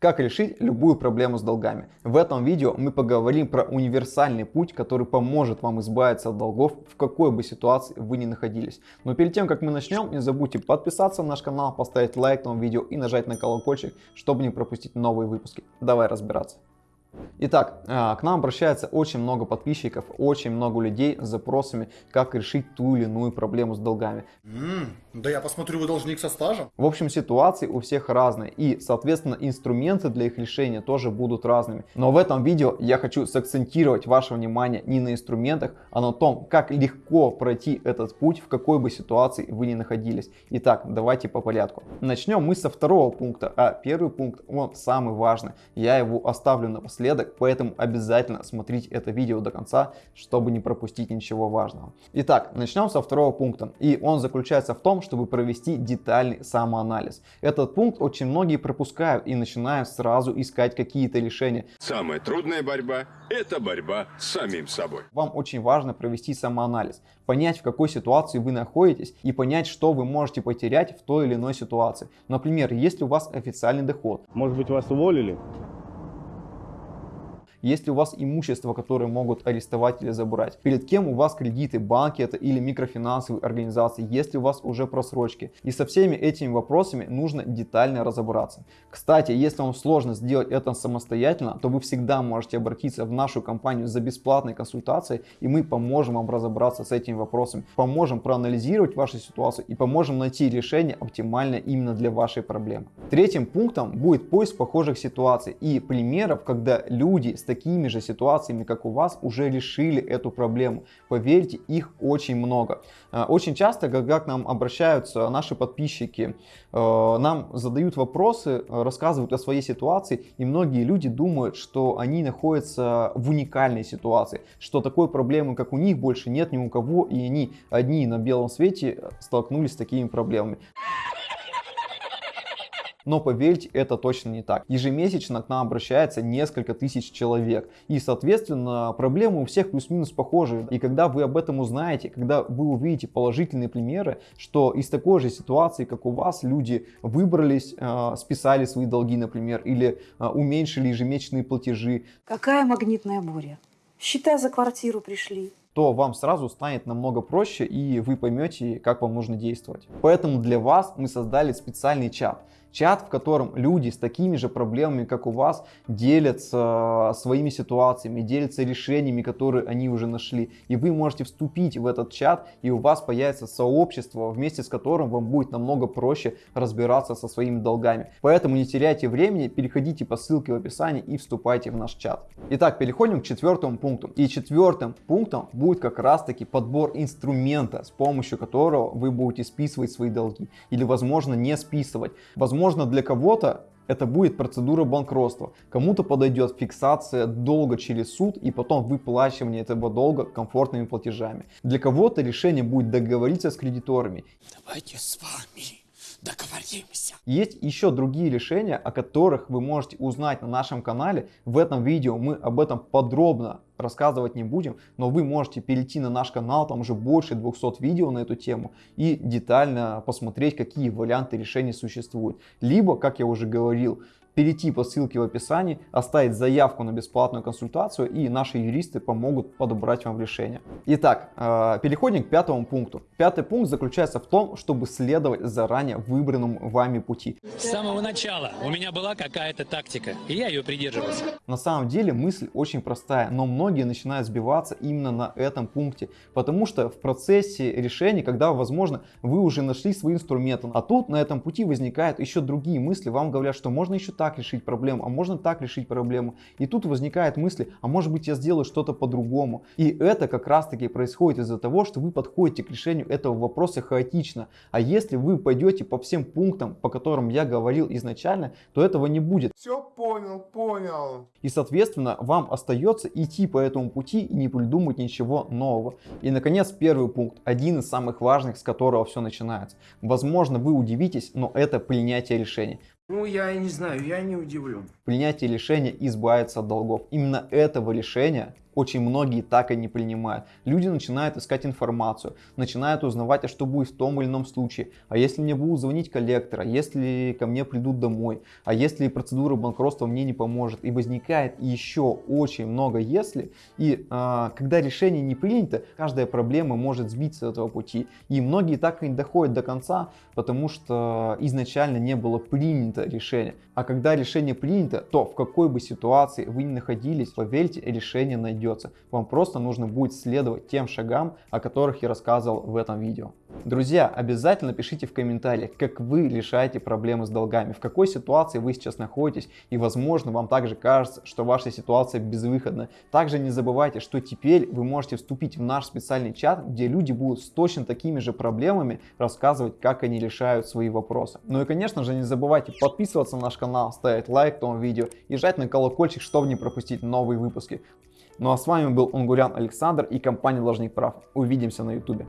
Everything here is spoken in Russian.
Как решить любую проблему с долгами? В этом видео мы поговорим про универсальный путь, который поможет вам избавиться от долгов в какой бы ситуации вы ни находились. Но перед тем как мы начнем, не забудьте подписаться на наш канал, поставить лайк этому видео и нажать на колокольчик, чтобы не пропустить новые выпуски. Давай разбираться. Итак, а, к нам обращается очень много подписчиков, очень много людей с запросами, как решить ту или иную проблему с долгами. Mm, да я посмотрю, вы должник со стажем. В общем, ситуации у всех разные и, соответственно, инструменты для их решения тоже будут разными. Но в этом видео я хочу сакцентировать ваше внимание не на инструментах, а на том, как легко пройти этот путь, в какой бы ситуации вы ни находились. Итак, давайте по порядку. Начнем мы со второго пункта, а первый пункт, он самый важный. Я его оставлю напоследок напоследок, поэтому обязательно смотрите это видео до конца, чтобы не пропустить ничего важного. Итак, начнем со второго пункта, и он заключается в том, чтобы провести детальный самоанализ. Этот пункт очень многие пропускают и начинают сразу искать какие-то решения. Самая трудная борьба – это борьба с самим собой. Вам очень важно провести самоанализ, понять, в какой ситуации вы находитесь и понять, что вы можете потерять в той или иной ситуации. Например, если у вас официальный доход. Может быть, вас уволили? Есть ли у вас имущество, которое могут арестовать или забрать? Перед кем у вас кредиты, банки это или микрофинансовые организации? Есть ли у вас уже просрочки? И со всеми этими вопросами нужно детально разобраться. Кстати, если вам сложно сделать это самостоятельно, то вы всегда можете обратиться в нашу компанию за бесплатной консультацией, и мы поможем вам разобраться с этими вопросами, поможем проанализировать вашу ситуацию и поможем найти решение оптимальное именно для вашей проблемы. Третьим пунктом будет поиск похожих ситуаций и примеров, когда люди с такими же ситуациями, как у вас, уже решили эту проблему. Поверьте, их очень много. Э, очень часто, когда к нам обращаются наши подписчики, э, нам задают вопросы, рассказывают о своей ситуации, и многие люди думают, что они находятся в уникальной ситуации, что такой проблемы, как у них, больше нет ни у кого, и они одни на белом свете столкнулись с такими проблемами. Но поверьте, это точно не так. Ежемесячно к нам обращается несколько тысяч человек. И, соответственно, проблемы у всех плюс-минус похожие. И когда вы об этом узнаете, когда вы увидите положительные примеры, что из такой же ситуации, как у вас, люди выбрались, э, списали свои долги, например, или э, уменьшили ежемесячные платежи. Какая магнитная буря? Счета за квартиру пришли то вам сразу станет намного проще и вы поймете, как вам нужно действовать. Поэтому для вас мы создали специальный чат. Чат, в котором люди с такими же проблемами, как у вас, делятся своими ситуациями, делятся решениями, которые они уже нашли. И вы можете вступить в этот чат, и у вас появится сообщество, вместе с которым вам будет намного проще разбираться со своими долгами. Поэтому не теряйте времени, переходите по ссылке в описании и вступайте в наш чат. Итак, переходим к четвертому пункту. И четвертым пунктом будет как раз таки подбор инструмента, с помощью которого вы будете списывать свои долги. Или возможно не списывать. Возможно Возможно, для кого-то это будет процедура банкротства. Кому-то подойдет фиксация долга через суд и потом выплачивание этого долга комфортными платежами. Для кого-то решение будет договориться с кредиторами. Давайте с вами договоримся. Есть еще другие решения, о которых вы можете узнать на нашем канале. В этом видео мы об этом подробно рассказывать не будем, но вы можете перейти на наш канал, там уже больше 200 видео на эту тему и детально посмотреть, какие варианты решений существуют. Либо, как я уже говорил, перейти по ссылке в описании, оставить заявку на бесплатную консультацию и наши юристы помогут подобрать вам решение. Итак, э, переходим к пятому пункту. Пятый пункт заключается в том, чтобы следовать заранее выбранному вами пути. С самого начала у меня была какая-то тактика, и я ее придерживался. На самом деле мысль очень простая, но многие начинают сбиваться именно на этом пункте, потому что в процессе решения, когда, возможно, вы уже нашли свои инструменты, а тут на этом пути возникают еще другие мысли, вам говорят, что можно еще так решить проблему, а можно так решить проблему. И тут возникает мысли, а может быть я сделаю что-то по-другому. И это как раз таки происходит из-за того, что вы подходите к решению этого вопроса хаотично. А если вы пойдете по всем пунктам, по которым я говорил изначально, то этого не будет. Все понял, понял. И соответственно вам остается идти по этому пути и не придумать ничего нового. И наконец первый пункт, один из самых важных, с которого все начинается. Возможно вы удивитесь, но это принятие решений. Ну, я не знаю, я не удивлен. Принятие решения избавиться от долгов. Именно этого решения очень многие так и не принимают. Люди начинают искать информацию, начинают узнавать, а что будет в том или ином случае, а если мне будут звонить коллектора, если ко мне придут домой, а если процедура банкротства мне не поможет. И возникает еще очень много если, и а, когда решение не принято, каждая проблема может сбиться с этого пути. И многие так и не доходят до конца, потому что изначально не было принято решение. А когда решение принято, то в какой бы ситуации вы ни находились, поверьте, решение найдется. Вам просто нужно будет следовать тем шагам, о которых я рассказывал в этом видео. Друзья, обязательно пишите в комментариях, как вы решаете проблемы с долгами, в какой ситуации вы сейчас находитесь и возможно вам также кажется, что ваша ситуация безвыходна. Также не забывайте, что теперь вы можете вступить в наш специальный чат, где люди будут с точно такими же проблемами рассказывать, как они решают свои вопросы. Ну и конечно же не забывайте подписываться на наш канал, ставить лайк этому видео и жать на колокольчик, чтобы не пропустить новые выпуски. Ну а с вами был Унгурян Александр и компания Ложник Прав. Увидимся на ютубе.